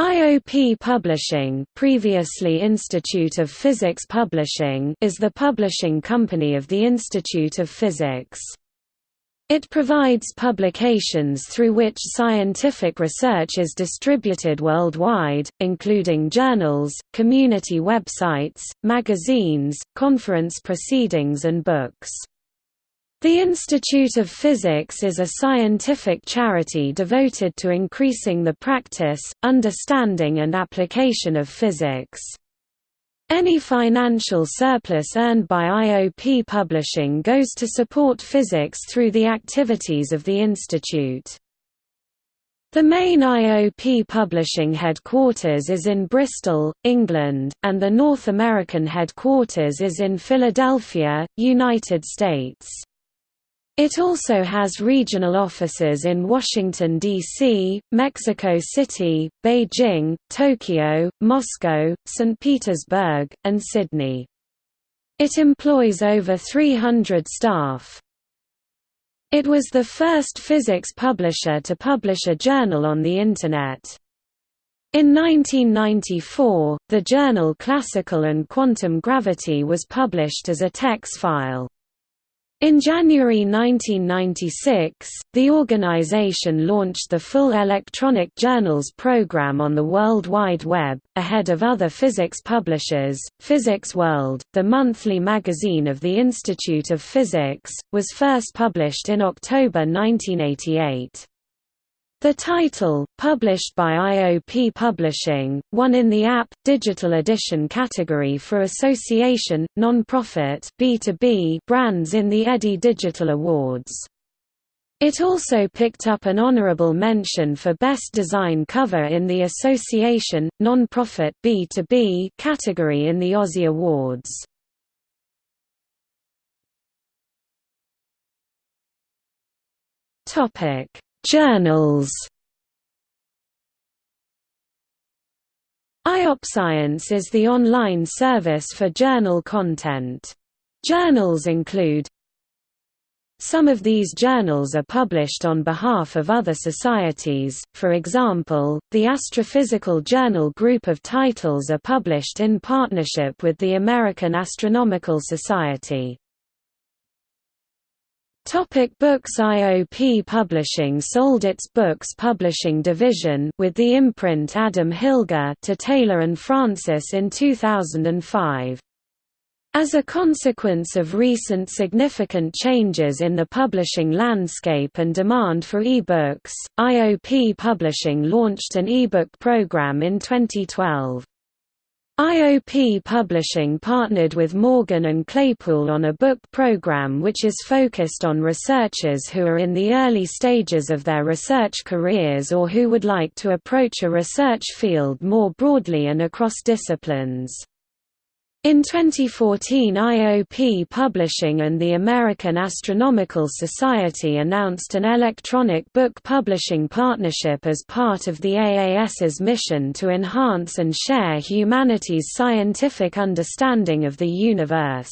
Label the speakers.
Speaker 1: IOP Publishing previously Institute of Physics Publishing is the publishing company of the Institute of Physics. It provides publications through which scientific research is distributed worldwide, including journals, community websites, magazines, conference proceedings and books. The Institute of Physics is a scientific charity devoted to increasing the practice, understanding and application of physics. Any financial surplus earned by IOP Publishing goes to support physics through the activities of the Institute. The main IOP publishing headquarters is in Bristol, England, and the North American headquarters is in Philadelphia, United States. It also has regional offices in Washington, D.C., Mexico City, Beijing, Tokyo, Moscow, St. Petersburg, and Sydney. It employs over 300 staff. It was the first physics publisher to publish a journal on the Internet. In 1994, the journal Classical and Quantum Gravity was published as a TeX file. In January 1996, the organization launched the full Electronic Journals program on the World Wide Web, ahead of other physics publishers. Physics World, the monthly magazine of the Institute of Physics, was first published in October 1988. The title, published by IOP Publishing, won in the App Digital Edition category for Association Nonprofit B2B brands in the Eddie Digital Awards. It also picked up an honorable mention for Best Design Cover in the Association Nonprofit B2B category in the Ozzie Awards. Topic Journals IOPscience is the online service for journal content. Journals include Some of these journals are published on behalf of other societies, for example, the Astrophysical Journal group of titles are published in partnership with the American Astronomical Society. Topic books IOP Publishing sold its books publishing division with the imprint Adam Hilger to Taylor and Francis in 2005. As a consequence of recent significant changes in the publishing landscape and demand for e-books, IOP Publishing launched an e-book program in 2012. IOP Publishing partnered with Morgan and Claypool on a book program which is focused on researchers who are in the early stages of their research careers or who would like to approach a research field more broadly and across disciplines. In 2014 IOP Publishing and the American Astronomical Society announced an electronic book publishing partnership as part of the AAS's mission to enhance and share humanity's scientific understanding of the universe.